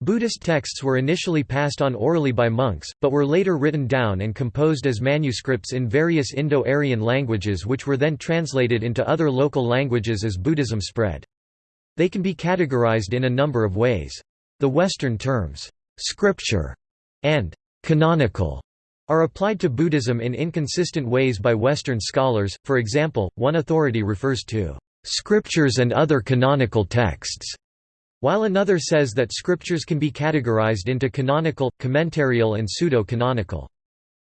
Buddhist texts were initially passed on orally by monks, but were later written down and composed as manuscripts in various Indo-Aryan languages which were then translated into other local languages as Buddhism spread. They can be categorized in a number of ways. The Western terms, scripture and canonical are applied to Buddhism in inconsistent ways by Western scholars, for example, one authority refers to scriptures and other canonical texts while another says that scriptures can be categorized into canonical, commentarial and pseudo-canonical.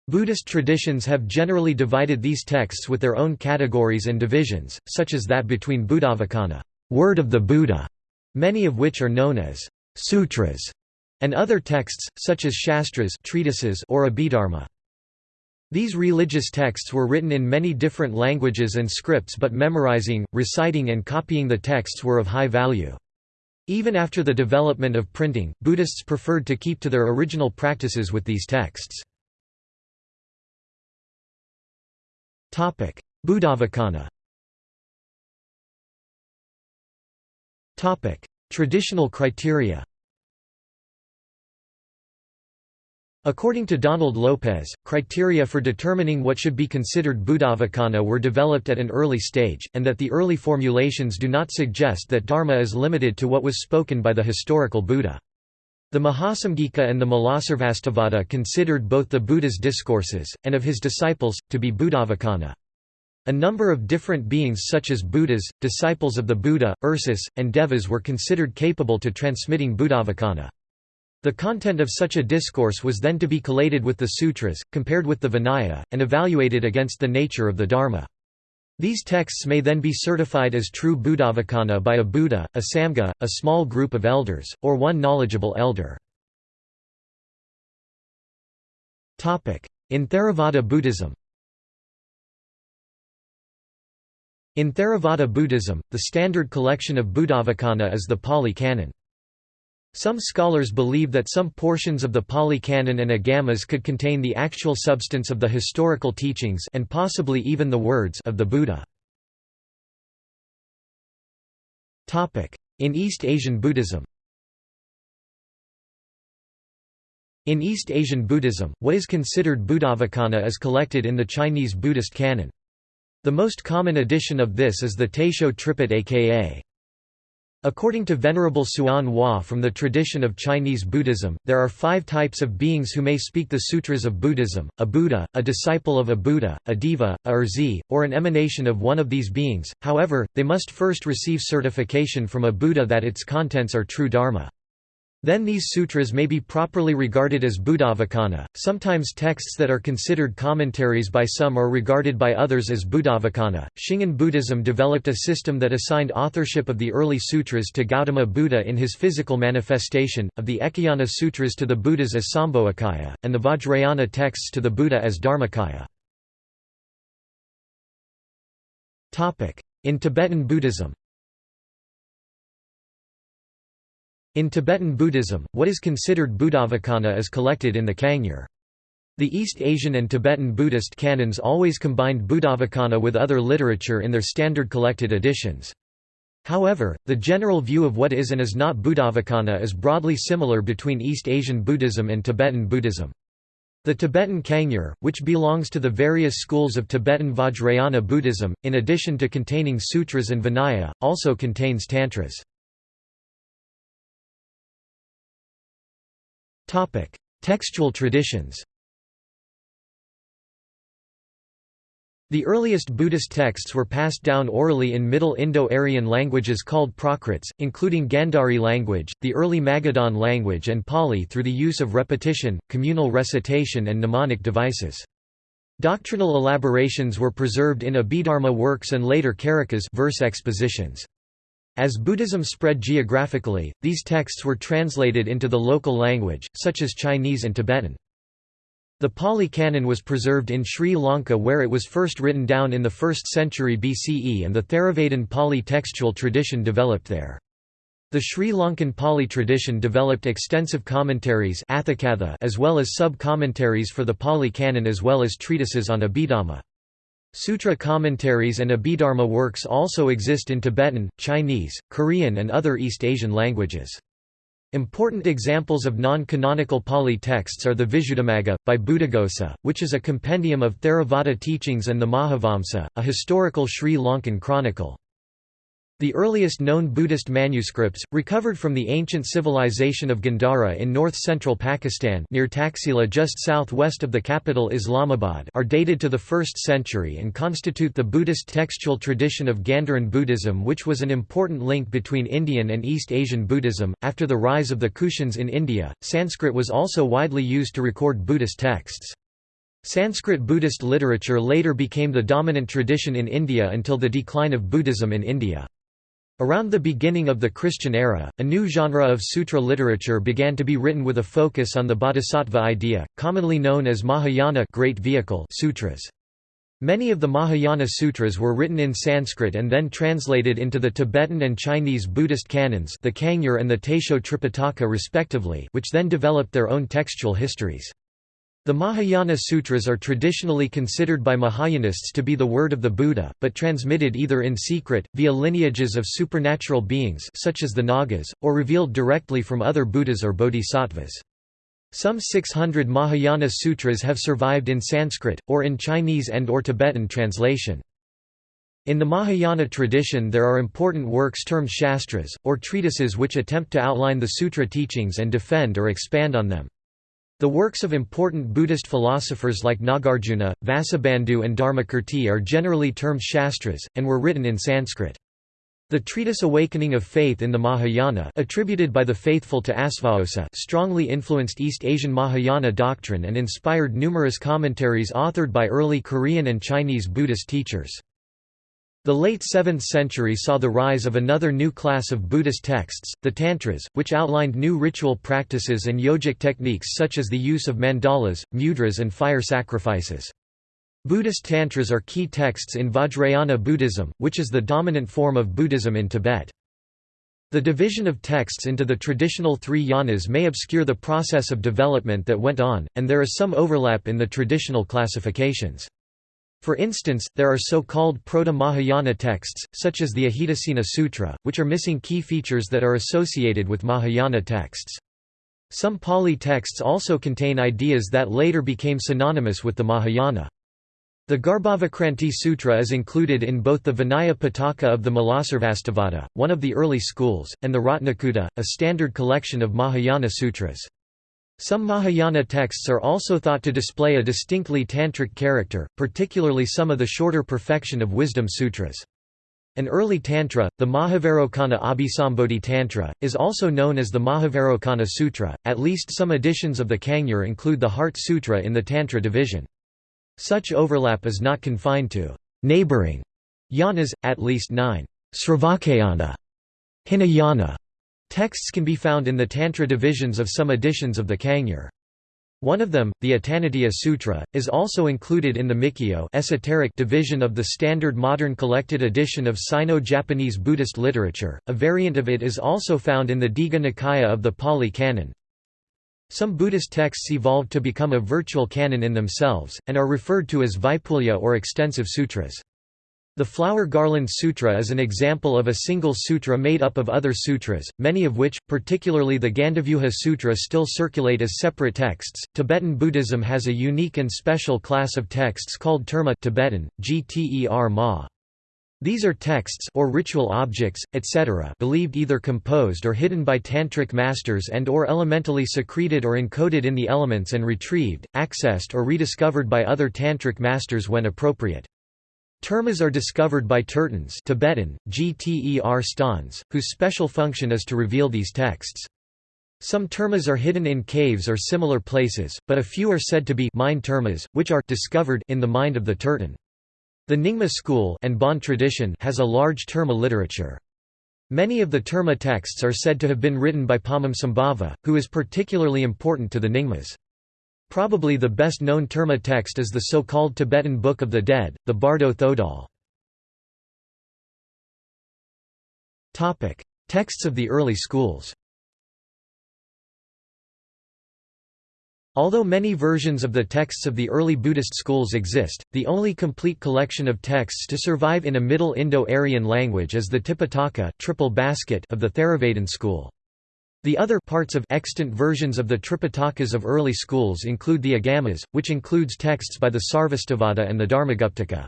Buddhist traditions have generally divided these texts with their own categories and divisions, such as that between Buddhavacana word of the Buddha", many of which are known as sutras, and other texts, such as shastras treatises or Abhidharma. These religious texts were written in many different languages and scripts but memorizing, reciting and copying the texts were of high value. Even after the development of printing, Buddhists preferred to keep to their original practices with these texts. Buddhavacana Traditional criteria According to Donald Lopez, criteria for determining what should be considered Buddhavacana were developed at an early stage, and that the early formulations do not suggest that Dharma is limited to what was spoken by the historical Buddha. The Mahasamgika and the Mulasarvastivada considered both the Buddha's discourses, and of his disciples, to be Buddhavacana. A number of different beings such as Buddhas, disciples of the Buddha, Ursus, and Devas were considered capable to transmitting Buddhavacana. The content of such a discourse was then to be collated with the sutras, compared with the Vinaya, and evaluated against the nature of the Dharma. These texts may then be certified as true Buddhavacana by a Buddha, a Samgha, a small group of elders, or one knowledgeable elder. In Theravada Buddhism In Theravada Buddhism, the standard collection of Buddhavacana is the Pali Canon. Some scholars believe that some portions of the Pali Canon and Agamas could contain the actual substance of the historical teachings and possibly even the words of the Buddha. In East Asian Buddhism In East Asian Buddhism, what is considered Buddhavacana is collected in the Chinese Buddhist canon. The most common edition of this is the Taisho Tripitaka According to Venerable Hsuan Hua from the tradition of Chinese Buddhism, there are five types of beings who may speak the sutras of Buddhism, a Buddha, a disciple of a Buddha, a Deva, a Erzi, or an emanation of one of these beings, however, they must first receive certification from a Buddha that its contents are true Dharma. Then these sutras may be properly regarded as Buddhavacana. Sometimes texts that are considered commentaries by some are regarded by others as Buddhavacana. Shingon Buddhism developed a system that assigned authorship of the early sutras to Gautama Buddha in his physical manifestation, of the Ekayana Sutras to the Buddhas as Sambhogakaya, and the Vajrayana texts to the Buddha as Dharmakaya. In Tibetan Buddhism In Tibetan Buddhism, what is considered Buddhavacana is collected in the Kangyur. The East Asian and Tibetan Buddhist canons always combined Buddhavacana with other literature in their standard collected editions. However, the general view of what is and is not Buddhavacana is broadly similar between East Asian Buddhism and Tibetan Buddhism. The Tibetan Kangyur, which belongs to the various schools of Tibetan Vajrayana Buddhism, in addition to containing sutras and Vinaya, also contains tantras. Textual traditions The earliest Buddhist texts were passed down orally in Middle Indo-Aryan languages called Prakrits, including Gandhari language, the early Magadhan language and Pali through the use of repetition, communal recitation and mnemonic devices. Doctrinal elaborations were preserved in Abhidharma works and later Karikas verse expositions. As Buddhism spread geographically, these texts were translated into the local language, such as Chinese and Tibetan. The Pali Canon was preserved in Sri Lanka where it was first written down in the 1st century BCE and the Theravadan Pali textual tradition developed there. The Sri Lankan Pali tradition developed extensive commentaries as well as sub-commentaries for the Pali Canon as well as treatises on Abhidhamma. Sutra commentaries and Abhidharma works also exist in Tibetan, Chinese, Korean and other East Asian languages. Important examples of non-canonical Pali texts are the Visuddhimagga, by Buddhaghosa, which is a compendium of Theravada teachings and the Mahavamsa, a historical Sri Lankan chronicle. The earliest known Buddhist manuscripts, recovered from the ancient civilization of Gandhara in north-central Pakistan near Taxila just southwest of the capital Islamabad are dated to the 1st century and constitute the Buddhist textual tradition of Gandharan Buddhism which was an important link between Indian and East Asian Buddhism. After the rise of the Kushans in India, Sanskrit was also widely used to record Buddhist texts. Sanskrit Buddhist literature later became the dominant tradition in India until the decline of Buddhism in India. Around the beginning of the Christian era, a new genre of sutra literature began to be written with a focus on the bodhisattva idea, commonly known as Mahayana great vehicle sutras. Many of the Mahayana sutras were written in Sanskrit and then translated into the Tibetan and Chinese Buddhist canons the Kangyur and the Taisho Tripitaka respectively which then developed their own textual histories. The Mahayana Sutras are traditionally considered by Mahayanists to be the word of the Buddha, but transmitted either in secret, via lineages of supernatural beings such as the Nagas, or revealed directly from other Buddhas or Bodhisattvas. Some 600 Mahayana sutras have survived in Sanskrit, or in Chinese and or Tibetan translation. In the Mahayana tradition there are important works termed shastras, or treatises which attempt to outline the sutra teachings and defend or expand on them. The works of important Buddhist philosophers like Nagarjuna, Vasubandhu and Dharmakirti are generally termed shastras, and were written in Sanskrit. The treatise Awakening of Faith in the Mahayana attributed by the faithful to Asvaghosha strongly influenced East Asian Mahayana doctrine and inspired numerous commentaries authored by early Korean and Chinese Buddhist teachers. The late 7th century saw the rise of another new class of Buddhist texts, the Tantras, which outlined new ritual practices and yogic techniques such as the use of mandalas, mudras and fire sacrifices. Buddhist Tantras are key texts in Vajrayana Buddhism, which is the dominant form of Buddhism in Tibet. The division of texts into the traditional three yanas may obscure the process of development that went on, and there is some overlap in the traditional classifications. For instance, there are so-called Proto-Mahayana texts, such as the Ajitasena Sutra, which are missing key features that are associated with Mahayana texts. Some Pali texts also contain ideas that later became synonymous with the Mahayana. The Garbhavakranti Sutra is included in both the Vinaya Pitaka of the Mulasarvastivada, one of the early schools, and the Ratnakuta, a standard collection of Mahayana sutras. Some Mahayana texts are also thought to display a distinctly tantric character, particularly some of the shorter Perfection of Wisdom sutras. An early tantra, the Mahavairocana Abhisambodhi Tantra, is also known as the Mahavairocana Sutra. At least some editions of the Kangyur include the Heart Sutra in the Tantra division. Such overlap is not confined to neighboring yanas, at least nine Sravakayana, Hinayana, Texts can be found in the Tantra divisions of some editions of the Kangyur. One of them, the Atanatiya Sutra, is also included in the Mikyo esoteric division of the standard modern collected edition of Sino-Japanese Buddhist literature. A variant of it is also found in the Digha Nikaya of the Pali Canon. Some Buddhist texts evolved to become a virtual canon in themselves, and are referred to as Vaipulya or extensive sutras. The Flower Garland Sutra is an example of a single sutra made up of other sutras, many of which, particularly the Gandavyuha Sutra, still circulate as separate texts. Tibetan Buddhism has a unique and special class of texts called terma Tibetan, Gter Ma. These are texts or ritual objects, etc., believed either composed or hidden by tantric masters and or elementally secreted or encoded in the elements and retrieved, accessed or rediscovered by other tantric masters when appropriate. Termas are discovered by tertons Tibetan, Gter stans, whose special function is to reveal these texts. Some termas are hidden in caves or similar places, but a few are said to be mind termas, which are discovered in the mind of the terton. The Nyingma school and Bon tradition has a large terma literature. Many of the terma texts are said to have been written by Padmasambhava, who is particularly important to the Nyingmas. Probably the best known Terma text is the so-called Tibetan Book of the Dead, the Bardo Thodol. Texts of the early schools Although many versions of the texts of the early Buddhist schools exist, the only complete collection of texts to survive in a Middle Indo-Aryan language is the Tipitaka triple basket of the Theravadan school. The other parts of extant versions of the Tripitakas of early schools include the Agamas, which includes texts by the Sarvastivada and the Dharmaguptaka.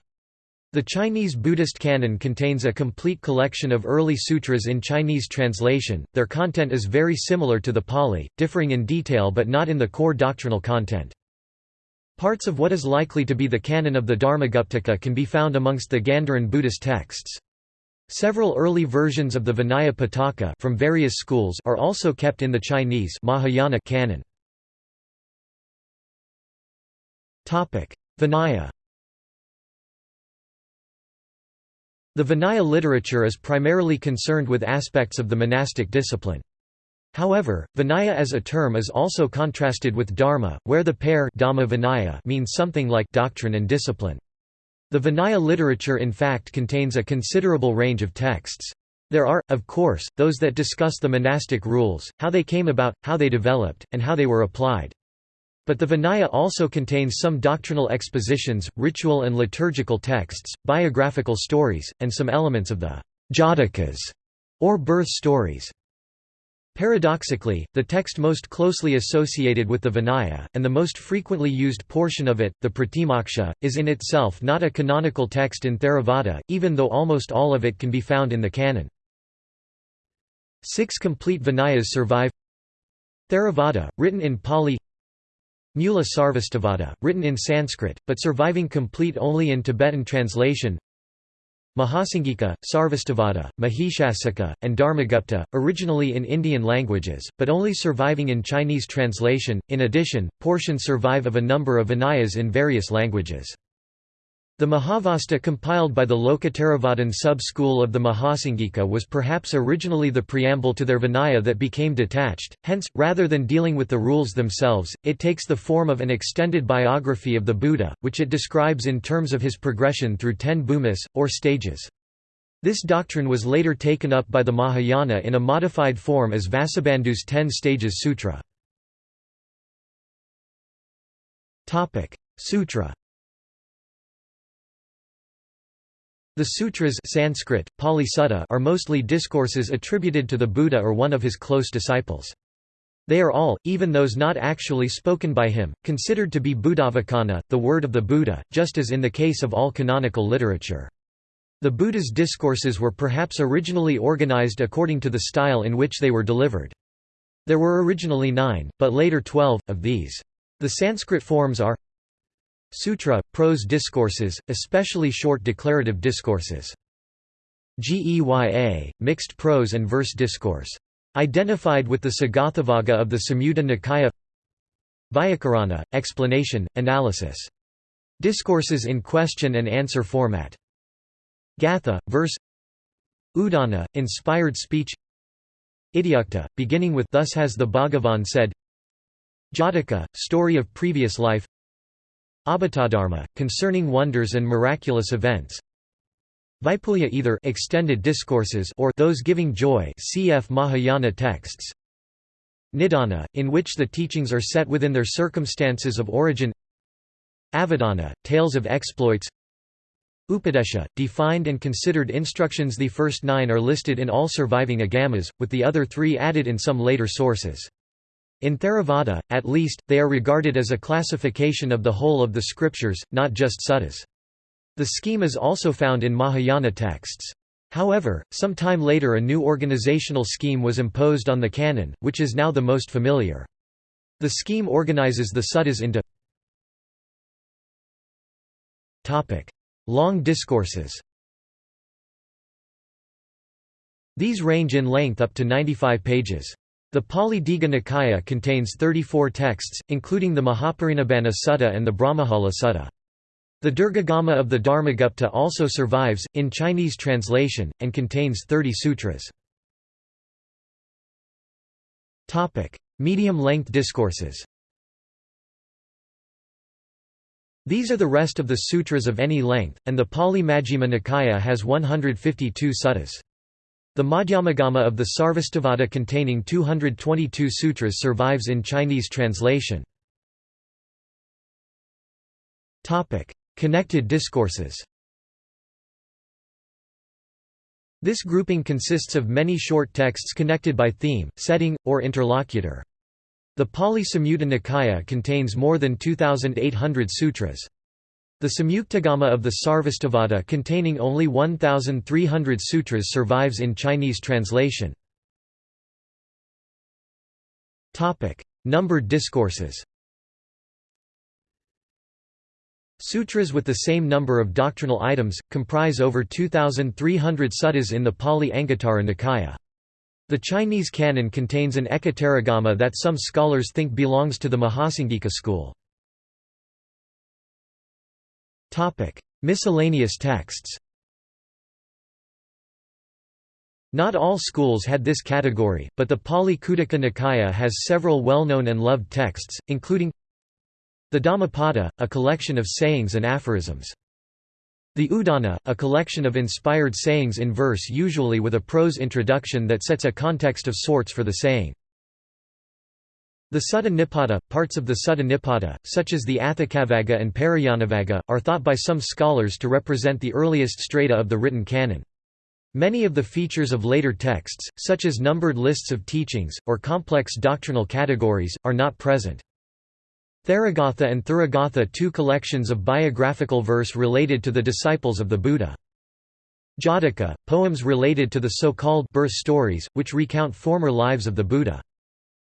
The Chinese Buddhist canon contains a complete collection of early sutras in Chinese translation. Their content is very similar to the Pali, differing in detail but not in the core doctrinal content. Parts of what is likely to be the canon of the Dharmaguptaka can be found amongst the Gandharan Buddhist texts. Several early versions of the Vinaya Pitaka from various schools are also kept in the Chinese Mahayana canon. Topic: Vinaya The Vinaya literature is primarily concerned with aspects of the monastic discipline. However, Vinaya as a term is also contrasted with Dharma, where the pair Vinaya means something like doctrine and discipline. The Vinaya literature in fact contains a considerable range of texts. There are, of course, those that discuss the monastic rules, how they came about, how they developed, and how they were applied. But the Vinaya also contains some doctrinal expositions, ritual and liturgical texts, biographical stories, and some elements of the Jatakas, or birth stories. Paradoxically, the text most closely associated with the Vinaya, and the most frequently used portion of it, the Pratimoksha, is in itself not a canonical text in Theravada, even though almost all of it can be found in the canon. Six complete Vinayas survive. Theravada, written in Pali. Mula Sarvastivada, written in Sanskrit, but surviving complete only in Tibetan translation Mahasanghika, Sarvastivada, Mahishasaka, and Dharmagupta, originally in Indian languages, but only surviving in Chinese translation. In addition, portions survive of a number of Vinayas in various languages. The Mahavastu compiled by the Lokottaravadan sub-school of the Mahasanghika was perhaps originally the preamble to their Vinaya that became detached, hence, rather than dealing with the rules themselves, it takes the form of an extended biography of the Buddha, which it describes in terms of his progression through ten bhumis, or stages. This doctrine was later taken up by the Mahayana in a modified form as Vasubandhu's Ten Stages Sutra. Sutra The sutras Sanskrit, Pali Sutta are mostly discourses attributed to the Buddha or one of his close disciples. They are all, even those not actually spoken by him, considered to be Buddhavacana, the word of the Buddha, just as in the case of all canonical literature. The Buddha's discourses were perhaps originally organized according to the style in which they were delivered. There were originally nine, but later twelve, of these. The Sanskrit forms are Sutra, prose discourses, especially short declarative discourses. Geya, mixed prose and verse discourse. Identified with the Sagathavagga of the Samyutta Nikaya Vyakarana, explanation, analysis. Discourses in question and answer format. Gatha, verse Udana, inspired speech Ityukta, beginning with Thus has the Bhagavan said Jataka, story of previous life Adbhutadharma, concerning wonders and miraculous events. Vaipulya either extended discourses or those giving joy cf. Mahayana texts. Nidana, in which the teachings are set within their circumstances of origin. Avadana, tales of exploits. Upadesha, defined and considered instructions The first nine are listed in all surviving agamas, with the other three added in some later sources. In Theravada, at least, they are regarded as a classification of the whole of the scriptures, not just suttas. The scheme is also found in Mahayana texts. However, some time later a new organizational scheme was imposed on the canon, which is now the most familiar. The scheme organizes the suttas into Long discourses These range in length up to 95 pages. The Pali Digha Nikaya contains 34 texts, including the Mahaparinibbana Sutta and the Brahmajala Sutta. The Dirghagama of the Dharmagupta also survives, in Chinese translation, and contains 30 sutras. Medium-length discourses These are the rest of the sutras of any length, and the Pali Majjhima Nikaya has 152 suttas. The Madhyamagama of the Sarvastivada containing 222 sutras survives in Chinese translation. Connected discourses This grouping consists of many short texts connected by theme, setting, or interlocutor. The Pali Samyutta Nikaya contains more than 2,800 sutras. The Samyuktagama of the Sarvastivada containing only 1,300 sutras survives in Chinese translation. Numbered discourses Sutras with the same number of doctrinal items, comprise over 2,300 suttas in the Pali Anguttara Nikaya. The Chinese canon contains an Ekottaragama that some scholars think belongs to the Mahasanghika school. Miscellaneous texts Not all schools had this category, but the Pali Khuddaka Nikaya has several well-known and loved texts, including the Dhammapada, a collection of sayings and aphorisms. The Udana, a collection of inspired sayings in verse usually with a prose introduction that sets a context of sorts for the saying. The Sutta Nipata, parts of the Sutta Nipata, such as the Atthakavagga and Parayanavagga, are thought by some scholars to represent the earliest strata of the written canon. Many of the features of later texts, such as numbered lists of teachings, or complex doctrinal categories, are not present. Theragatha and Therigatha two collections of biographical verse related to the disciples of the Buddha. Jataka, poems related to the so-called birth stories, which recount former lives of the Buddha.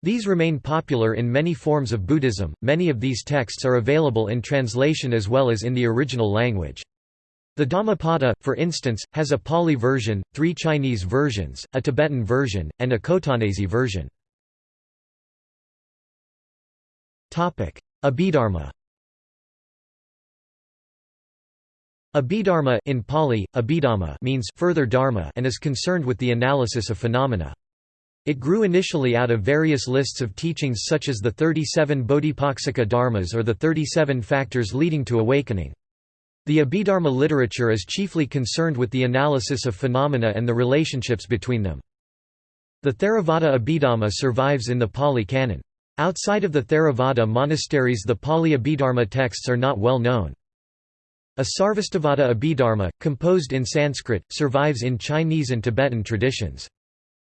These remain popular in many forms of Buddhism. Many of these texts are available in translation as well as in the original language. The Dhammapada, for instance, has a Pali version, three Chinese versions, a Tibetan version, and a Khotanese version. Abhidharma Abhidharma in Pali, Abhidhamma means further dharma and is concerned with the analysis of phenomena. It grew initially out of various lists of teachings such as the 37 Bodhipaksika dharmas or the 37 factors leading to awakening. The Abhidharma literature is chiefly concerned with the analysis of phenomena and the relationships between them. The Theravada Abhidharma survives in the Pali Canon. Outside of the Theravada monasteries the Pali Abhidharma texts are not well known. A Sarvastivada Abhidharma, composed in Sanskrit, survives in Chinese and Tibetan traditions.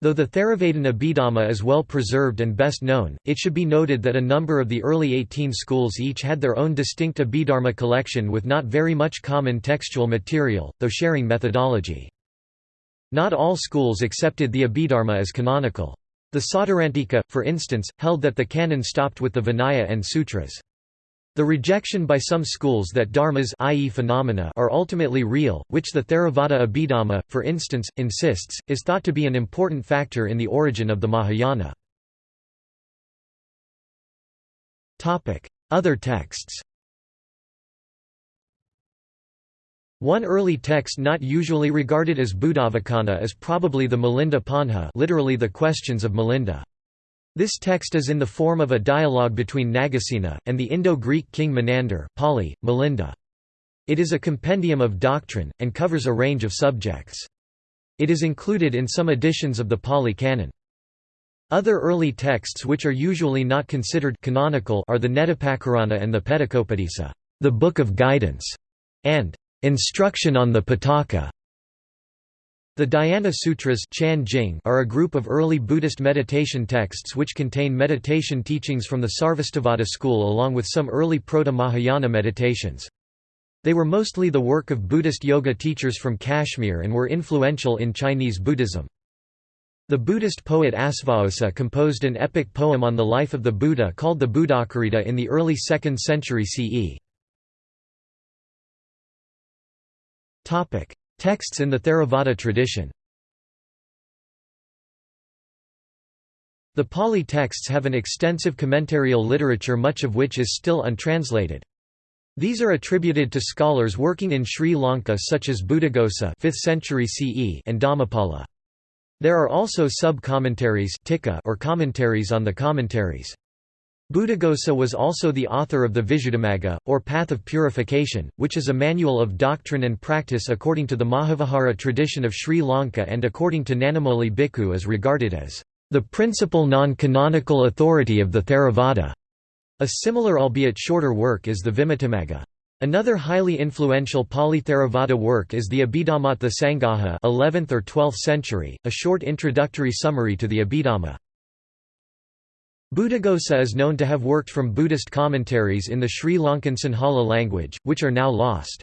Though the Theravada Abhidhamma is well preserved and best known, it should be noted that a number of the early 18 schools each had their own distinct Abhidharma collection with not very much common textual material, though sharing methodology. Not all schools accepted the Abhidharma as canonical. The Sautrantika, for instance, held that the canon stopped with the Vinaya and Sutras. The rejection by some schools that dharmas i.e. phenomena are ultimately real, which the Theravada Abhidhamma, for instance, insists, is thought to be an important factor in the origin of the Mahayana. Other texts One early text not usually regarded as Buddhavacana is probably the Milinda Panha literally the Questions of Milinda. This text is in the form of a dialogue between Nagasena, and the Indo-Greek king Menander Pali, Milinda. It is a compendium of doctrine, and covers a range of subjects. It is included in some editions of the Pali Canon. Other early texts which are usually not considered canonical are the Nettipakarana and the Petakopadisa, the Book of Guidance, and Instruction on the Pitaka the Dhyana Sutras are a group of early Buddhist meditation texts which contain meditation teachings from the Sarvastivada school along with some early Proto-Mahayana meditations. They were mostly the work of Buddhist yoga teachers from Kashmir and were influential in Chinese Buddhism. The Buddhist poet Asvaghosha composed an epic poem on the life of the Buddha called the Buddhacarita in the early 2nd century CE. Texts in the Theravada tradition The Pali texts have an extensive commentarial literature much of which is still untranslated. These are attributed to scholars working in Sri Lanka such as Buddhaghosa 5th century CE and Dhammapala. There are also sub-commentaries or commentaries on the commentaries. Buddhaghosa was also the author of the Visuddhimagga, or Path of Purification, which is a manual of doctrine and practice according to the Mahavihara tradition of Sri Lanka and according to Nanamoli Bhikkhu is regarded as the principal non-canonical authority of the Theravada. A similar albeit shorter work is the Vimuttimagga. Another highly influential Pali-Theravada work is the Abhidhamma Sangaha 11th or 12th century, a short introductory summary to the Abhidhamma. Buddhaghosa is known to have worked from Buddhist commentaries in the Sri Lankan Sinhala language, which are now lost.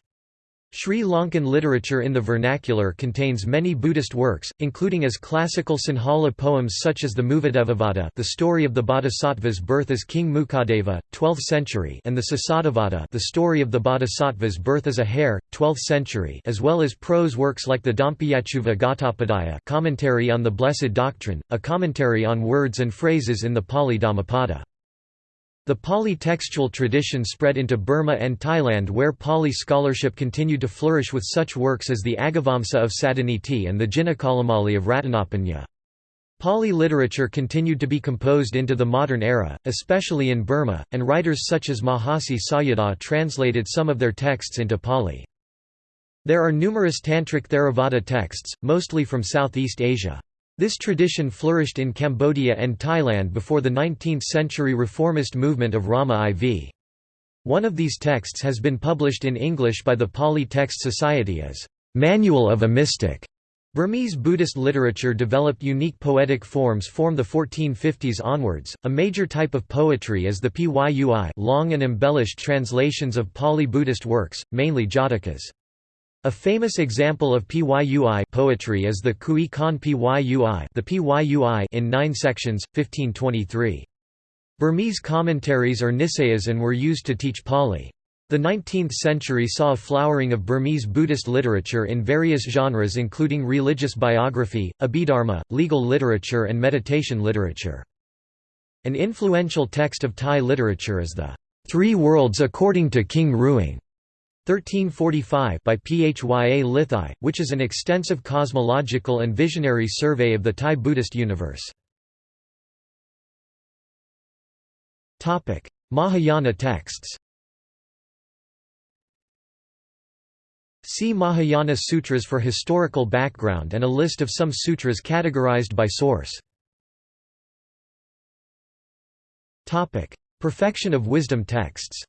Sri Lankan literature in the vernacular contains many Buddhist works, including as classical Sinhala poems such as the Muvadevavada the story of the Bodhisattva's birth as King Mukadeva, 12th century and the Sasadavada the story of the Bodhisattva's birth as a hare, 12th century as well as prose works like the Dhampayachuva Gatopadaya commentary on the Blessed Doctrine, a commentary on words and phrases in the Pali Dhammapada. The Pali textual tradition spread into Burma and Thailand where Pali scholarship continued to flourish with such works as the Agavamsa of Sadaniti and the Jinakalamali of Ratanapanya. Pali literature continued to be composed into the modern era, especially in Burma, and writers such as Mahasi Sayadaw translated some of their texts into Pali. There are numerous Tantric Theravada texts, mostly from Southeast Asia. This tradition flourished in Cambodia and Thailand before the 19th-century reformist movement of Rama IV. One of these texts has been published in English by the Pali Text Society as Manual of a Mystic. Burmese Buddhist literature developed unique poetic forms from the 1450s onwards. A major type of poetry is the Pyui long and embellished translations of Pali Buddhist works, mainly Jatakas. A famous example of Pyui poetry is the Kui Kon Pyui, the Pyui in nine sections, 1523. Burmese commentaries or nisayas and were used to teach Pali. The 19th century saw a flowering of Burmese Buddhist literature in various genres including religious biography, abhidharma, legal literature and meditation literature. An influential text of Thai literature is the Three Worlds According to King Ruang 1345 by Phya Lithai, which is an extensive cosmological and visionary survey of the Thai Buddhist universe. Mahayana texts See Mahayana Sutras for historical background and a list of some sutras categorized by source. Perfection of wisdom texts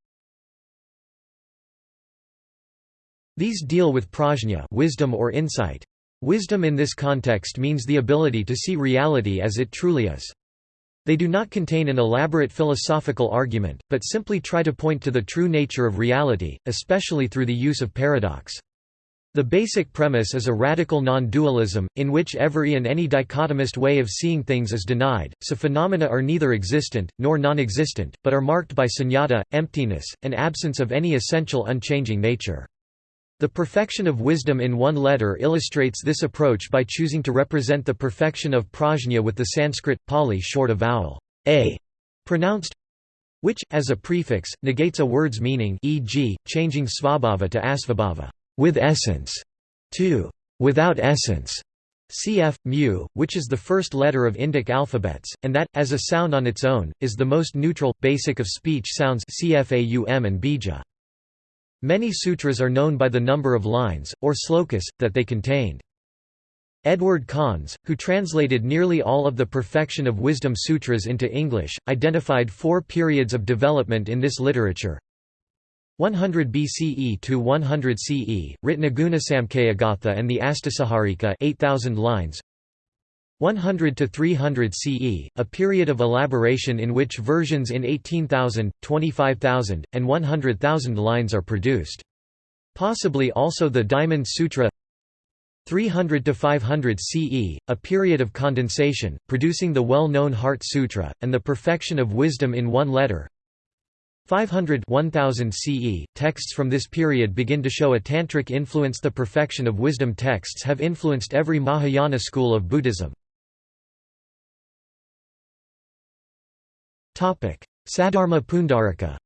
These deal with prajna wisdom or insight. Wisdom in this context means the ability to see reality as it truly is. They do not contain an elaborate philosophical argument, but simply try to point to the true nature of reality, especially through the use of paradox. The basic premise is a radical non-dualism, in which every and any dichotomist way of seeing things is denied, so phenomena are neither existent, nor non-existent, but are marked by sunyata, emptiness, and absence of any essential unchanging nature. The perfection of wisdom in one letter illustrates this approach by choosing to represent the perfection of prajna with the Sanskrit, Pali short of vowel a pronounced which, as a prefix, negates a word's meaning e.g., changing svabhava to asvabhava with essence, to without essence, cf. mu, which is the first letter of Indic alphabets, and that, as a sound on its own, is the most neutral, basic of speech sounds cfaum and bija. Many sutras are known by the number of lines, or slokas, that they contained. Edward Conze, who translated nearly all of the Perfection of Wisdom Sutras into English, identified four periods of development in this literature. 100 BCE to 100 CE, Ratnaguna Samkhyagatha and the Astasahasrika 8,000 lines 100 to 300 CE, a period of elaboration in which versions in 18,000, 25,000, and 100,000 lines are produced. Possibly also the Diamond Sutra 300 to 500 CE, a period of condensation, producing the well-known Heart Sutra, and the perfection of wisdom in one letter 500 1000 CE, texts from this period begin to show a tantric influence The perfection of wisdom texts have influenced every Mahayana school of Buddhism. Sadharma Pundarika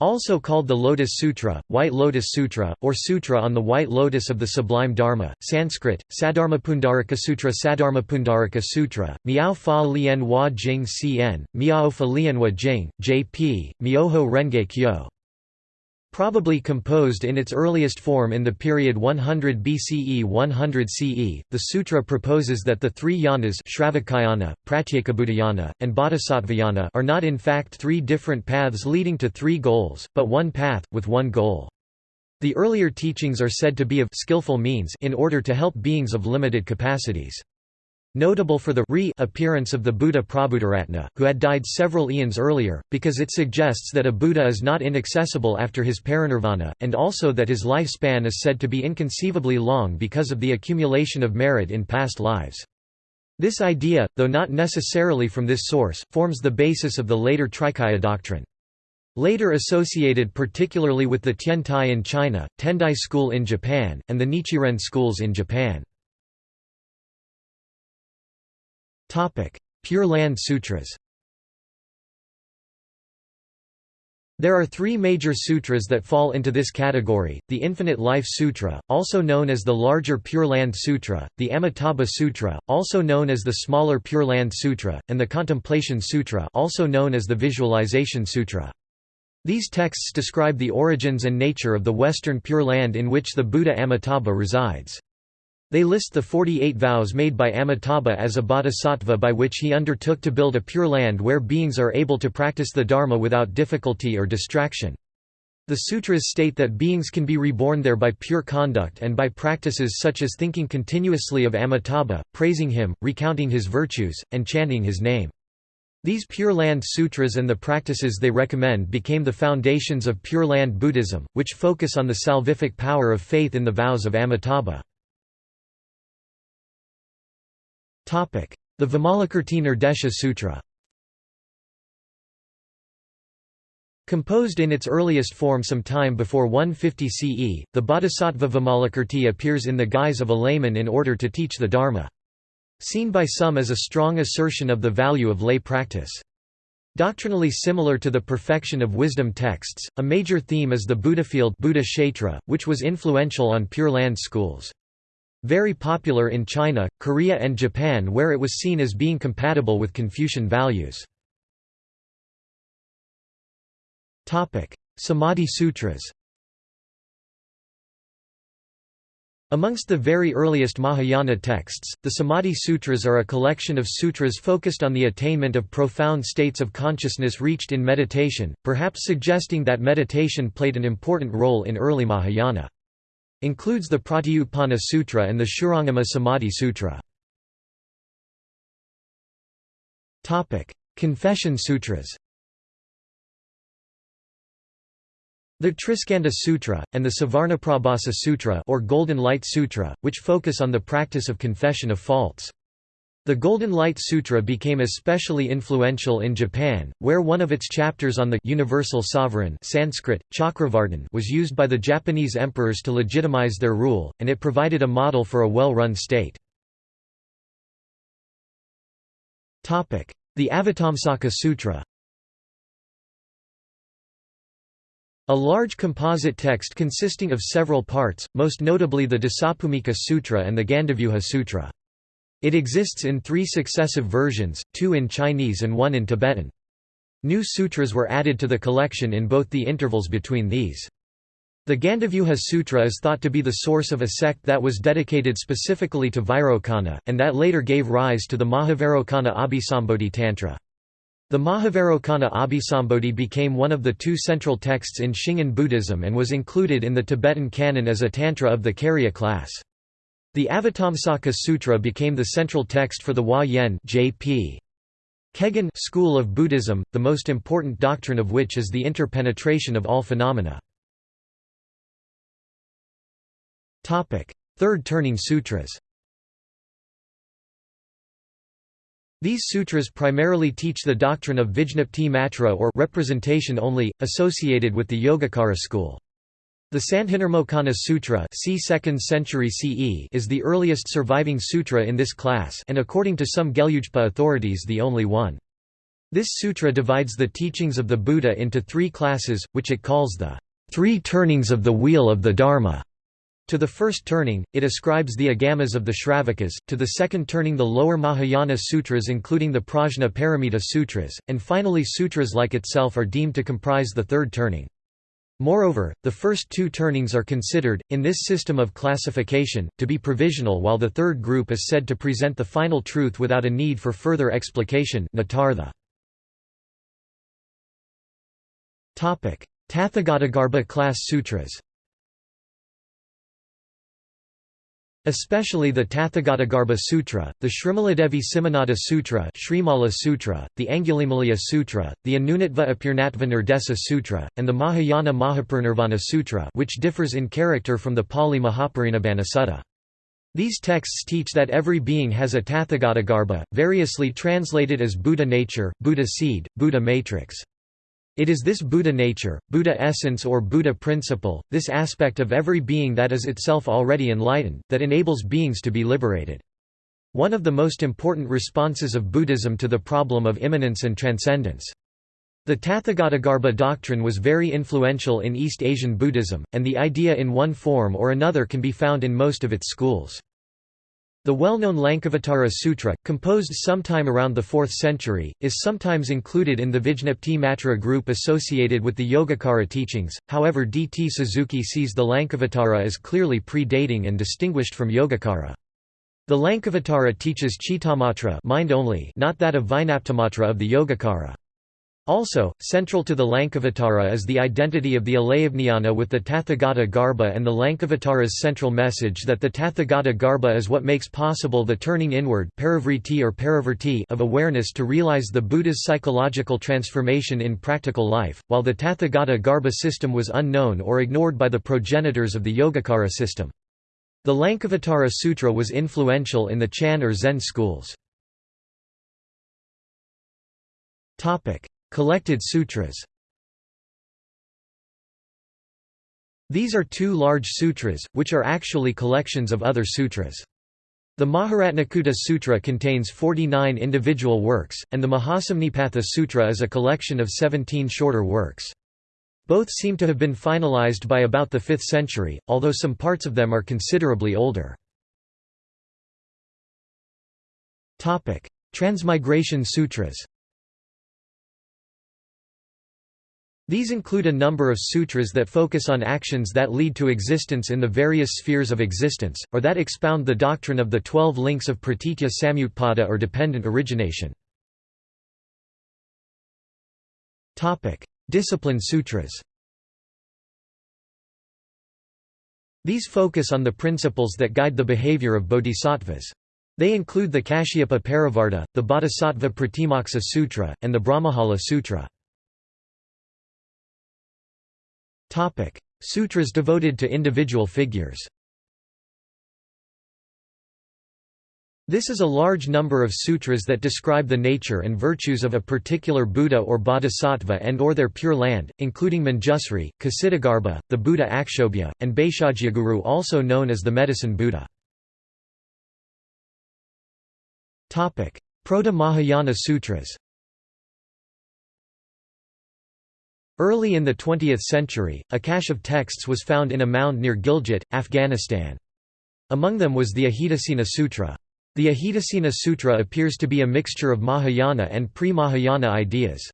Also called the Lotus Sutra, White Lotus Sutra, or Sutra on the White Lotus of the Sublime Dharma, Sanskrit, Saddharmapundarika Sutra Saddharmapundarika Sutra, Miao Fa Lien Hua Jing Cn, Miao Fa Lien Hua Jing, J.P., Myoho Renge Kyo Probably composed in its earliest form in the period 100 BCE 100 CE, the sutra proposes that the three yanas Shravakayana, Pratyekabuddhayana, and Bodhisattvayana are not in fact three different paths leading to three goals, but one path, with one goal. The earlier teachings are said to be of skillful means in order to help beings of limited capacities. Notable for the re appearance of the Buddha Prabhutaratna, who had died several eons earlier, because it suggests that a Buddha is not inaccessible after his parinirvana, and also that his lifespan is said to be inconceivably long because of the accumulation of merit in past lives. This idea, though not necessarily from this source, forms the basis of the later Trikaya doctrine. Later associated particularly with the Tiantai in China, Tendai school in Japan, and the Nichiren schools in Japan. Pure Land Sutras There are three major sutras that fall into this category, the Infinite Life Sutra, also known as the larger Pure Land Sutra, the Amitabha Sutra, also known as the smaller Pure Land Sutra, and the Contemplation Sutra also known as the Visualization Sutra. These texts describe the origins and nature of the Western Pure Land in which the Buddha Amitabha resides. They list the 48 vows made by Amitabha as a bodhisattva by which he undertook to build a pure land where beings are able to practice the Dharma without difficulty or distraction. The sutras state that beings can be reborn there by pure conduct and by practices such as thinking continuously of Amitabha, praising him, recounting his virtues, and chanting his name. These Pure Land Sutras and the practices they recommend became the foundations of Pure Land Buddhism, which focus on the salvific power of faith in the vows of Amitabha. The Vimalakirti Nirdesha Sutra Composed in its earliest form some time before 150 CE, the Bodhisattva Vimalakirti appears in the guise of a layman in order to teach the Dharma. Seen by some as a strong assertion of the value of lay practice. Doctrinally similar to the perfection of wisdom texts, a major theme is the Buddhafield Buddha Kshetra, which was influential on Pure Land schools. Very popular in China, Korea and Japan where it was seen as being compatible with Confucian values. Samadhi Sutras Amongst the very earliest Mahayana texts, the Samadhi Sutras are a collection of sutras focused on the attainment of profound states of consciousness reached in meditation, perhaps suggesting that meditation played an important role in early Mahayana. Includes the Pratyutpana Sutra and the Shurangama Samadhi Sutra. Confession Sutras The Triskandha Sutra, and the Suvarnaprabhasa Sutra or Golden Light Sutra, which focus on the practice of confession of faults. The Golden Light Sutra became especially influential in Japan, where one of its chapters on the universal sovereign Sanskrit, Chakravartin was used by the Japanese emperors to legitimize their rule, and it provided a model for a well-run state. The Avatamsaka Sutra A large composite text consisting of several parts, most notably the Dasabhumika Sutra and the Gandavyuha Sutra. It exists in three successive versions, two in Chinese and one in Tibetan. New sutras were added to the collection in both the intervals between these. The Gandavyuha Sutra is thought to be the source of a sect that was dedicated specifically to Vairocana, and that later gave rise to the Mahavairocana Abhisambodhi Tantra. The Mahavairocana Abhisambodhi became one of the two central texts in Shingon Buddhism and was included in the Tibetan canon as a tantra of the Karya class. The Avatamsaka Sutra became the central text for the Hua Yen J.P. Kegon school of Buddhism, the most important doctrine of which is the interpenetration of all phenomena. Third Turning Sutras These sutras primarily teach the doctrine of Vijñapti Matra or representation only, associated with the Yogacara school. The Sandhinirmocana Sutra c. 2nd century CE is the earliest surviving sutra in this class and according to some Gelugpa authorities the only one. This sutra divides the teachings of the Buddha into three classes, which it calls the three turnings of the wheel of the Dharma. To the first turning, it ascribes the agamas of the Shravakas, to the second turning the lower Mahayana sutras including the Prajna Paramita sutras, and finally sutras like itself are deemed to comprise the third turning. Moreover, the first two turnings are considered, in this system of classification, to be provisional while the third group is said to present the final truth without a need for further explication. Tathagatagarbha class sutras Especially the Tathagatagarbha Sutra, the Srimaladevi Simhanada Sutra, Sutra the Angulimalaya Sutra, the Anunatva Apurnatva Nirdesa Sutra, and the Mahayana Mahaparinirvana Sutra which differs in character from the Pali Mahaparinibbana Sutta. These texts teach that every being has a Tathagatagarbha, variously translated as Buddha nature, Buddha seed, Buddha matrix. It is this Buddha nature, Buddha essence or Buddha principle, this aspect of every being that is itself already enlightened, that enables beings to be liberated. One of the most important responses of Buddhism to the problem of immanence and transcendence. The Tathagatagarbha doctrine was very influential in East Asian Buddhism, and the idea in one form or another can be found in most of its schools. The well-known Lankavatara Sutra, composed sometime around the 4th century, is sometimes included in the Vijñapti Matra group associated with the Yogacara teachings, however D. T. Suzuki sees the Lankavatara as clearly pre-dating and distinguished from Yogacara. The Lankavatara teaches Chittamatra mind only, not that of Vijñaptimatra of the Yogacara. Also, central to the Lankavatara is the identity of the Alayavijnana with the Tathagata Garbha and the Lankavatara's central message that the Tathagata Garbha is what makes possible the turning inward or of awareness to realize the Buddha's psychological transformation in practical life, while the Tathagata Garbha system was unknown or ignored by the progenitors of the Yogacara system. The Lankavatara Sutra was influential in the Chan or Zen schools. Collected sutras These are two large sutras, which are actually collections of other sutras. The Maharatnakuta Sutra contains 49 individual works, and the Mahasamnipata Sutra is a collection of 17 shorter works. Both seem to have been finalized by about the 5th century, although some parts of them are considerably older. Transmigration sutras These include a number of sutras that focus on actions that lead to existence in the various spheres of existence, or that expound the doctrine of the twelve links of pratitya samutpada or dependent origination. Discipline sutras These focus on the principles that guide the behavior of bodhisattvas. They include the Kashyapa Parivarta, the Bodhisattva Pratimoksa Sutra, and the Brahmajala Sutra. Topic: Sutras devoted to individual figures. This is a large number of sutras that describe the nature and virtues of a particular Buddha or Bodhisattva and or their pure land, including Manjusri, Kshitigarbha, the Buddha Akshobhya, and Bhaishajyaguru also known as the Medicine Buddha. Proto-Mahayana Sutras Early in the 20th century, a cache of texts was found in a mound near Gilgit, Afghanistan. Among them was the Ajitasena Sutra. The Ajitasena Sutra appears to be a mixture of Mahayana and pre-Mahayana ideas.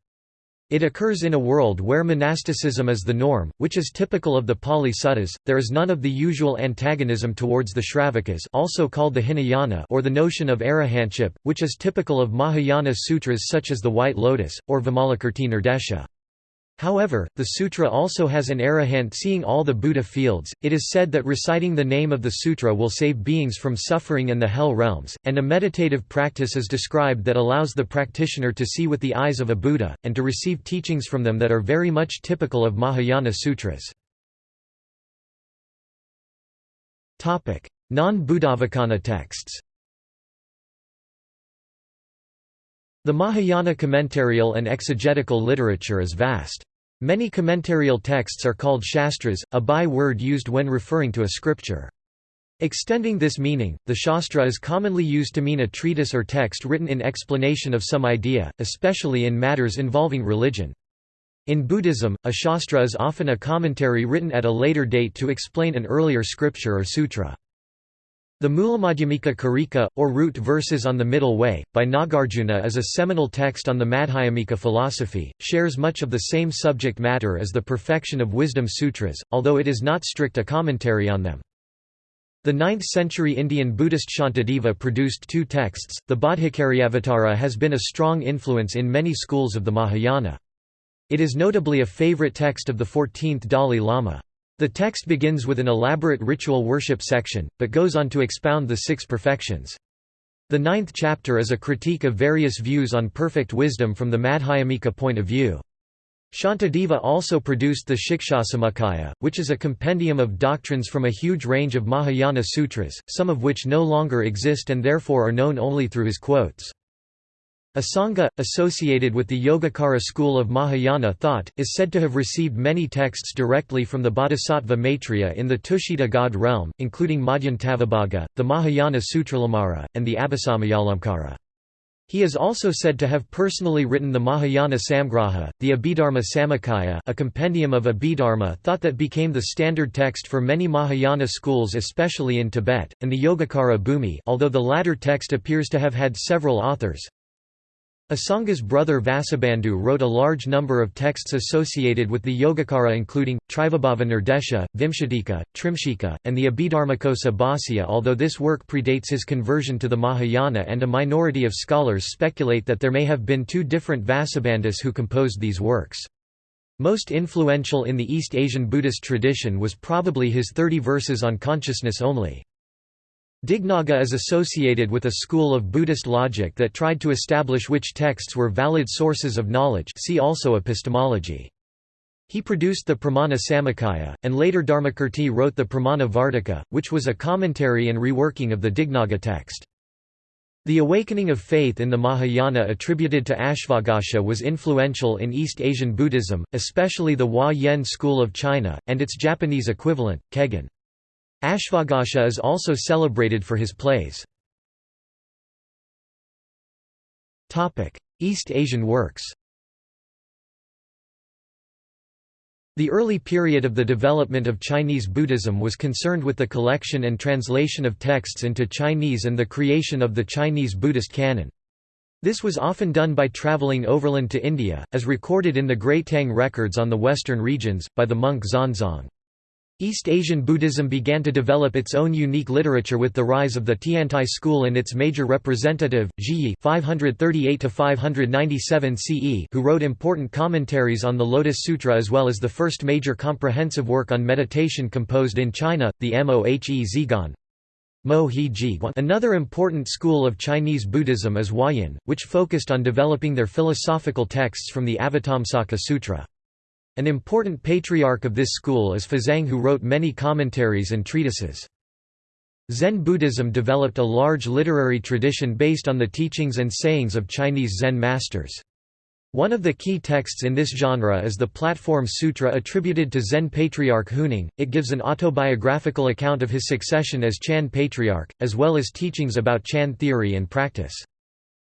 It occurs in a world where monasticism is the norm, which is typical of the Pali Suttas. There is none of the usual antagonism towards the Shravakas, also called the Hinayana, or the notion of arahantship, which is typical of Mahayana sutras such as the White Lotus or Vimalakirti Nirdesha. However, the sutra also has an arahant seeing all the Buddha fields. It is said that reciting the name of the sutra will save beings from suffering in the hell realms, and a meditative practice is described that allows the practitioner to see with the eyes of a Buddha, and to receive teachings from them that are very much typical of Mahayana sutras. Non-Buddhavacana texts The Mahayana commentarial and exegetical literature is vast. Many commentarial texts are called shastras, a by-word used when referring to a scripture. Extending this meaning, the shastra is commonly used to mean a treatise or text written in explanation of some idea, especially in matters involving religion. In Buddhism, a shastra is often a commentary written at a later date to explain an earlier scripture or sutra. The Mulamadhyamika Karika, or Root Verses on the Middle Way, by Nagarjuna is a seminal text on the Madhyamika philosophy, shares much of the same subject matter as the Perfection of Wisdom Sutras, although it is not strict a commentary on them. The 9th-century Indian Buddhist Shantideva produced two texts. The Bodhicariyavatara has been a strong influence in many schools of the Mahayana. It is notably a favorite text of the 14th Dalai Lama. The text begins with an elaborate ritual worship section, but goes on to expound the six perfections. The ninth chapter is a critique of various views on perfect wisdom from the Madhyamika point of view. Shantideva also produced the Shikshasamuccaya, which is a compendium of doctrines from a huge range of Mahayana sutras, some of which no longer exist and therefore are known only through his quotes. Asanga, associated with the Yogacara school of Mahayana thought, is said to have received many texts directly from the Bodhisattva Maitreya in the Tushita god realm, including Madhyantavibhaga, the Mahayana Sutralamkara, and the Abhisamayalamkara. He is also said to have personally written the Mahayana Samgraha, the Abhidharma Samuccaya a compendium of Abhidharma thought that became the standard text for many Mahayana schools especially in Tibet, and the Yogacara Bhumi although the latter text appears to have had several authors. Asanga's brother Vasubandhu wrote a large number of texts associated with the Yogacara including, Trivibhava Nirdesha, Vimshatika, Trimshika, and the Abhidharmakosa Bhāsya although this work predates his conversion to the Mahayana and a minority of scholars speculate that there may have been two different Vasubandhus who composed these works. Most influential in the East Asian Buddhist tradition was probably his 30 verses on consciousness only. Dignaga is associated with a school of Buddhist logic that tried to establish which texts were valid sources of knowledge see also epistemology. He produced the Pramana Samuccaya, and later Dharmakirti wrote the Pramana Vartika, which was a commentary and reworking of the Dignaga text. The awakening of faith in the Mahayana attributed to Ashvaghosha was influential in East Asian Buddhism, especially the Hua Yen school of China, and its Japanese equivalent, Kegon. Ashvaghosha is also celebrated for his plays. East Asian works The early period of the development of Chinese Buddhism was concerned with the collection and translation of texts into Chinese and the creation of the Chinese Buddhist canon. This was often done by traveling overland to India, as recorded in the Great Tang records on the western regions, by the monk Xuanzang. East Asian Buddhism began to develop its own unique literature with the rise of the Tiantai school and its major representative, Zhiyi (538–597 CE), who wrote important commentaries on the Lotus Sutra as well as the first major comprehensive work on meditation composed in China, the Mohe Zhiguan. Another important school of Chinese Buddhism is Huayan, which focused on developing their philosophical texts from the Avatamsaka Sutra. An important patriarch of this school is Fazang who wrote many commentaries and treatises. Zen Buddhism developed a large literary tradition based on the teachings and sayings of Chinese Zen masters. One of the key texts in this genre is the Platform Sutra attributed to Zen patriarch Huineng. It gives an autobiographical account of his succession as Chan patriarch, as well as teachings about Chan theory and practice.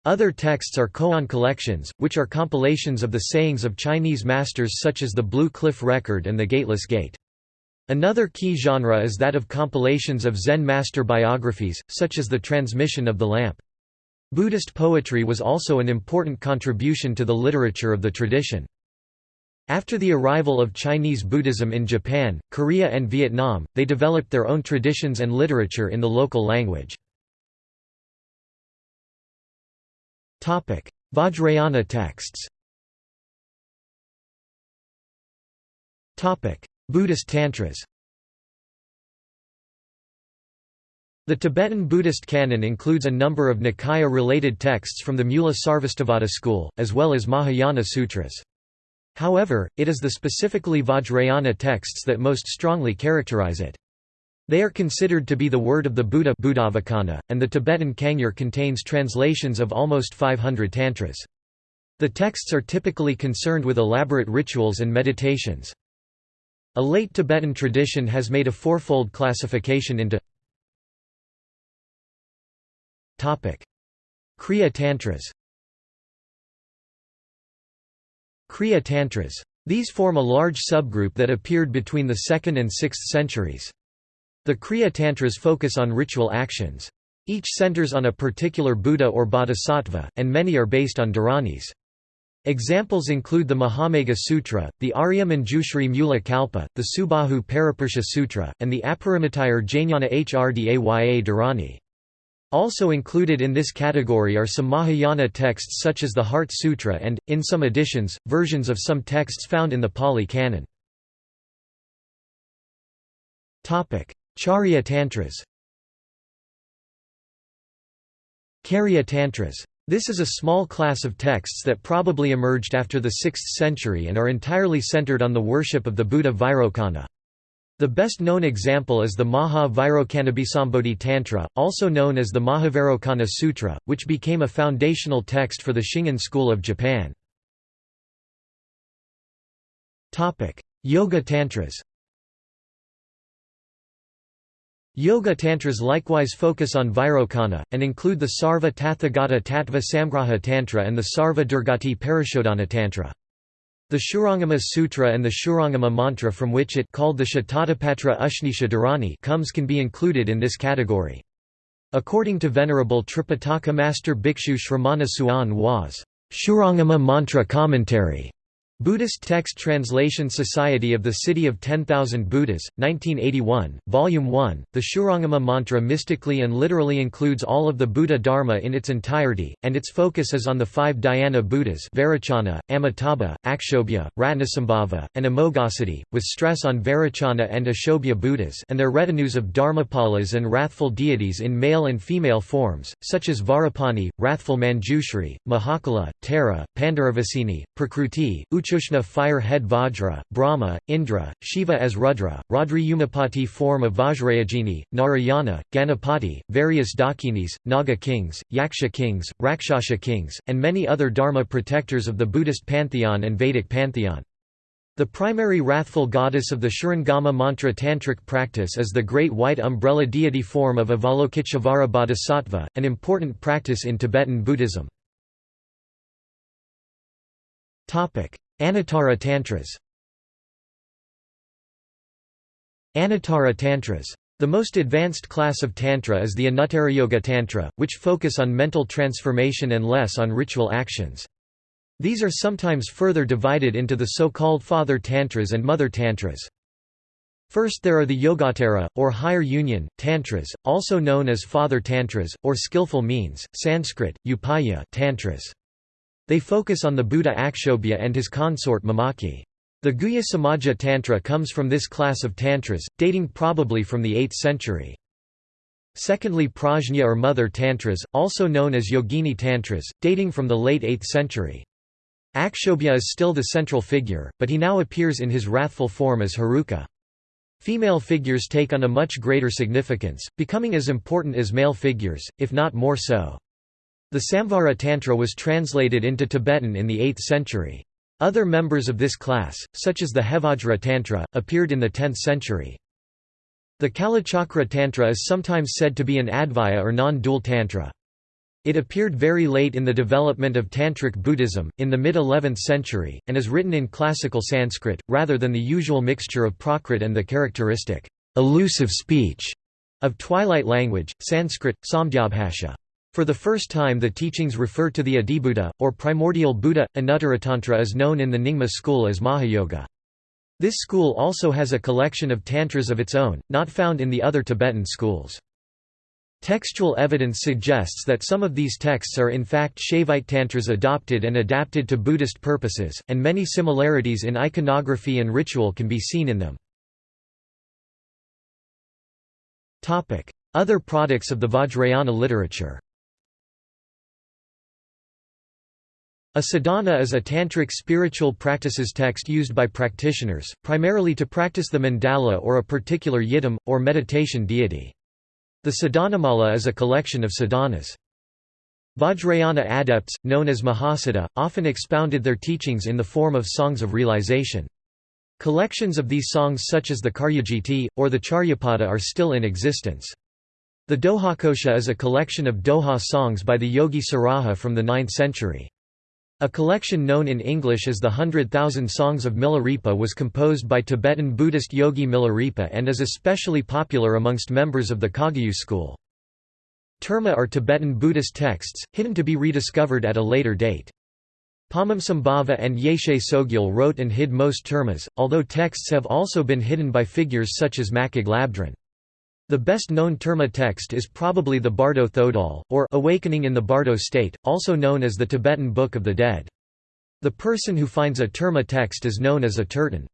Other texts are koan collections, which are compilations of the sayings of Chinese masters such as the Blue Cliff Record and the Gateless Gate. Another key genre is that of compilations of Zen master biographies, such as the Transmission of the Lamp. Buddhist poetry was also an important contribution to the literature of the tradition. After the arrival of Chinese Buddhism in Japan, Korea and Vietnam, they developed their own traditions and literature in the local language. Vajrayana texts Buddhist Tantras The Tibetan Buddhist canon includes a number of Nikaya-related texts from the Mula Sarvastivada school, as well as Mahayana sutras. However, it is the specifically Vajrayana texts that most strongly characterize it. They are considered to be the word of the Buddha and the Tibetan Kangyur contains translations of almost 500 tantras. The texts are typically concerned with elaborate rituals and meditations. A late Tibetan tradition has made a fourfold classification into Kriya Tantras Kriya Tantras. These form a large subgroup that appeared between the 2nd and 6th centuries. The Kriya Tantras focus on ritual actions. Each centers on a particular Buddha or Bodhisattva, and many are based on Dharanis. Examples include the Mahamegha Sutra, the Arya Manjushri Mula Kalpa, the Subahu Parapursha Sutra, and the Aparimitayur Jnana Hrdaya Dharani. Also included in this category are some Mahayana texts such as the Heart Sutra and, in some editions, versions of some texts found in the Pali Canon. Charya Tantras Karya Tantras this is a small class of texts that probably emerged after the 6th century and are entirely centered on the worship of the Buddha Vairocana. The best known example is the Maha Vairocanabhisambodhi Tantra, also known as the Mahavairocana Sutra, which became a foundational text for the Shingon school of Japan. Yoga Tantras Yoga Tantras likewise focus on Vairocana, and include the Sarva Tathagata Tattva Samgraha Tantra and the Sarva Durgati Parishodhana Tantra. The Shurangama Sutra and the Shurangama mantra from which it called the Shatatapatra Ushnisha Dharani comes can be included in this category. According to Venerable Tripitaka Master Bhikshu Shramana Hsuan Hua's Shurangama Mantra Commentary Buddhist Text Translation Society of the City of 10,000 Buddhas, 1981, Volume 1. The Shurangama mantra mystically and literally includes all of the Buddha Dharma in its entirety, and its focus is on the five dhyana Buddhas Vairocana, Amitabha, Akshobhya, Ratnasambhava, and Amoghasiddhi, with stress on Vairocana and Akshobhya Buddhas and their retinues of Dharmapalas and wrathful deities in male and female forms, such as Vajrapani, wrathful Manjushri, Mahakala, Tara, Pandaravasini, Prakruti, Uchushna fire head Vajra, Brahma, Indra, Shiva as Rudra, Radriyumapati form of Vajrayogini, Narayana, Ganapati, various Dakinis, Naga kings, Yaksha kings, Rakshasha kings, and many other Dharma protectors of the Buddhist pantheon and Vedic pantheon. The primary wrathful goddess of the Shurangama mantra tantric practice is the great white umbrella deity form of Avalokiteshvara Bodhisattva, an important practice in Tibetan Buddhism. Anuttara Tantras Anuttara Tantras. The most advanced class of Tantra is the Anuttarayoga Tantra, which focus on mental transformation and less on ritual actions. These are sometimes further divided into the so-called Father Tantras and Mother Tantras. First there are the Yogottara, or higher union, tantras, also known as Father Tantras, or skillful means, Sanskrit, Upaya tantras. They focus on the Buddha Akshobhya and his consort Mamaki. The Guhya Samaja Tantra comes from this class of tantras, dating probably from the 8th century. Secondly Prajna or Mother Tantras, also known as Yogini Tantras, dating from the late 8th century. Akshobhya is still the central figure, but he now appears in his wrathful form as Heruka. Female figures take on a much greater significance, becoming as important as male figures, if not more so. The Samvara Tantra was translated into Tibetan in the 8th century. Other members of this class, such as the Hevajra Tantra, appeared in the 10th century. The Kalachakra Tantra is sometimes said to be an Advaya or non-dual Tantra. It appeared very late in the development of Tantric Buddhism, in the mid-11th century, and is written in classical Sanskrit, rather than the usual mixture of Prakrit and the characteristic elusive speech of twilight language, Sanskrit, Samdhyabhasha. For the first time the teachings refer to the Adibuddha, or primordial Buddha. Anuttaratantra is known in the Nyingma school as Mahayoga. This school also has a collection of tantras of its own, not found in the other Tibetan schools. Textual evidence suggests that some of these texts are in fact Shaivite tantras adopted and adapted to Buddhist purposes, and many similarities in iconography and ritual can be seen in them. Other products of the Vajrayana literature A sadhana is a tantric spiritual practices text used by practitioners, primarily to practice the mandala or a particular yidam, or meditation deity. The sadhanamala is a collection of sadhanas. Vajrayana adepts, known as Mahasiddha, often expounded their teachings in the form of songs of realization. Collections of these songs such as the Karyagiti, or the Charyapada are still in existence. The Dohakosha is a collection of Doha songs by the Yogi Saraha from the 9th century. A collection known in English as the Hundred Thousand Songs of Milarepa was composed by Tibetan Buddhist yogi Milarepa and is especially popular amongst members of the Kagyu school. Terma are Tibetan Buddhist texts, hidden to be rediscovered at a later date. Padmasambhava and Yeshe Tsogyal wrote and hid most termas, although texts have also been hidden by figures such as Machig Labdrön. The best-known Terma text is probably the Bardo Thodol, or Awakening in the Bardo State, also known as the Tibetan Book of the Dead. The person who finds a Terma text is known as a Terton.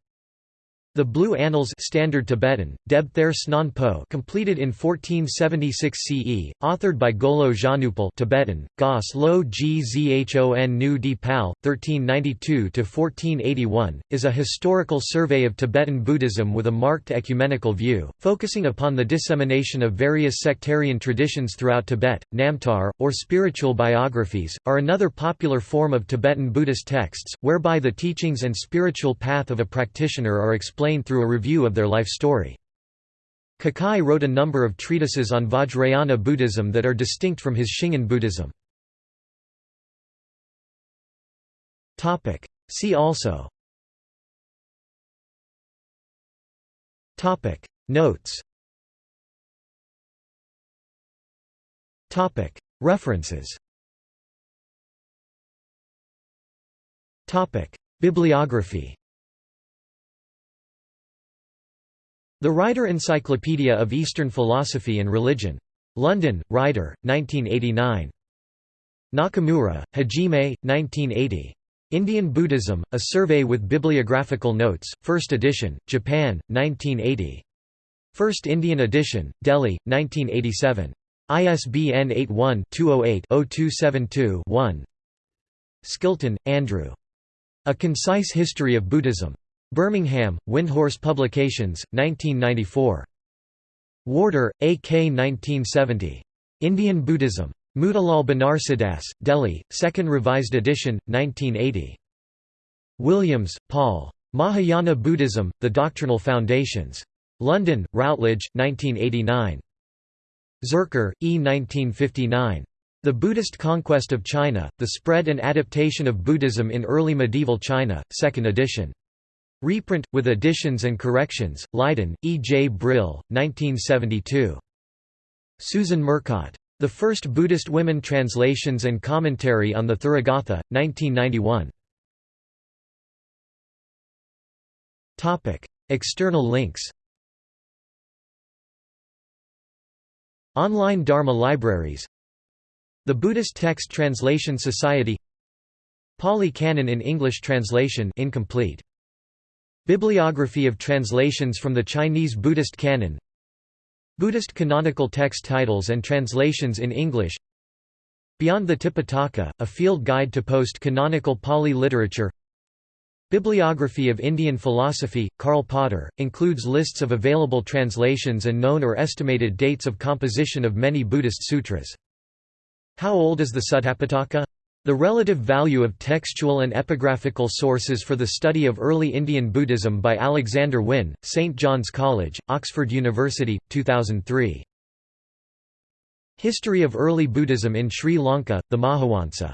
The Blue Annals Standard Tibetan, Deb Ther Snan Po completed in 1476 CE, authored by Golo Janupal Tibetan, Gos Lo Gzhon Nu Di Pal, 1392–1481, is a historical survey of Tibetan Buddhism with a marked ecumenical view, focusing upon the dissemination of various sectarian traditions throughout Tibet. Namtar, or spiritual biographies, are another popular form of Tibetan Buddhist texts, whereby the teachings and spiritual path of a practitioner are explained through a review of their life story. Kukai wrote a number of treatises on Vajrayana Buddhism that are distinct from his Shingon Buddhism. See also. Notes. References. Bibliography The Rider Encyclopedia of Eastern Philosophy and Religion. London, Rider, 1989. Nakamura, Hajime, 1980. Indian Buddhism, A Survey with Bibliographical Notes, 1st edition, Japan, 1980. First Indian edition, Delhi, 1987. ISBN 81-208-0272-1 Skilton, Andrew. A Concise History of Buddhism. Birmingham, Windhorse Publications, 1994. Warder, A. K. 1970. Indian Buddhism. Motilal Banarsidass, Delhi, 2nd Revised Edition, 1980. Williams, Paul. Mahayana Buddhism, The Doctrinal Foundations. London, Routledge, 1989. Zurcher, E. 1959. The Buddhist Conquest of China, The Spread and Adaptation of Buddhism in Early Medieval China, 2nd edition. Reprint, with additions and corrections, Leiden, E. J. Brill, 1972. Susan Murcott. The First Buddhist Women Translations and Commentary on the Therigatha, 1991. External links Online Dharma libraries The Buddhist Text Translation Society Pali Canon in English translation incomplete Bibliography of translations from the Chinese Buddhist canon Buddhist canonical text titles and translations in English Beyond the Tipitaka, a field guide to post-canonical Pali literature Bibliography of Indian philosophy, Karl Potter, includes lists of available translations and known or estimated dates of composition of many Buddhist sutras. How old is the Suttapitaka? The relative value of textual and epigraphical sources for the study of early Indian Buddhism by Alexander Wynne, St. John's College, Oxford University, 2003. History of Early Buddhism in Sri Lanka, the Mahavansa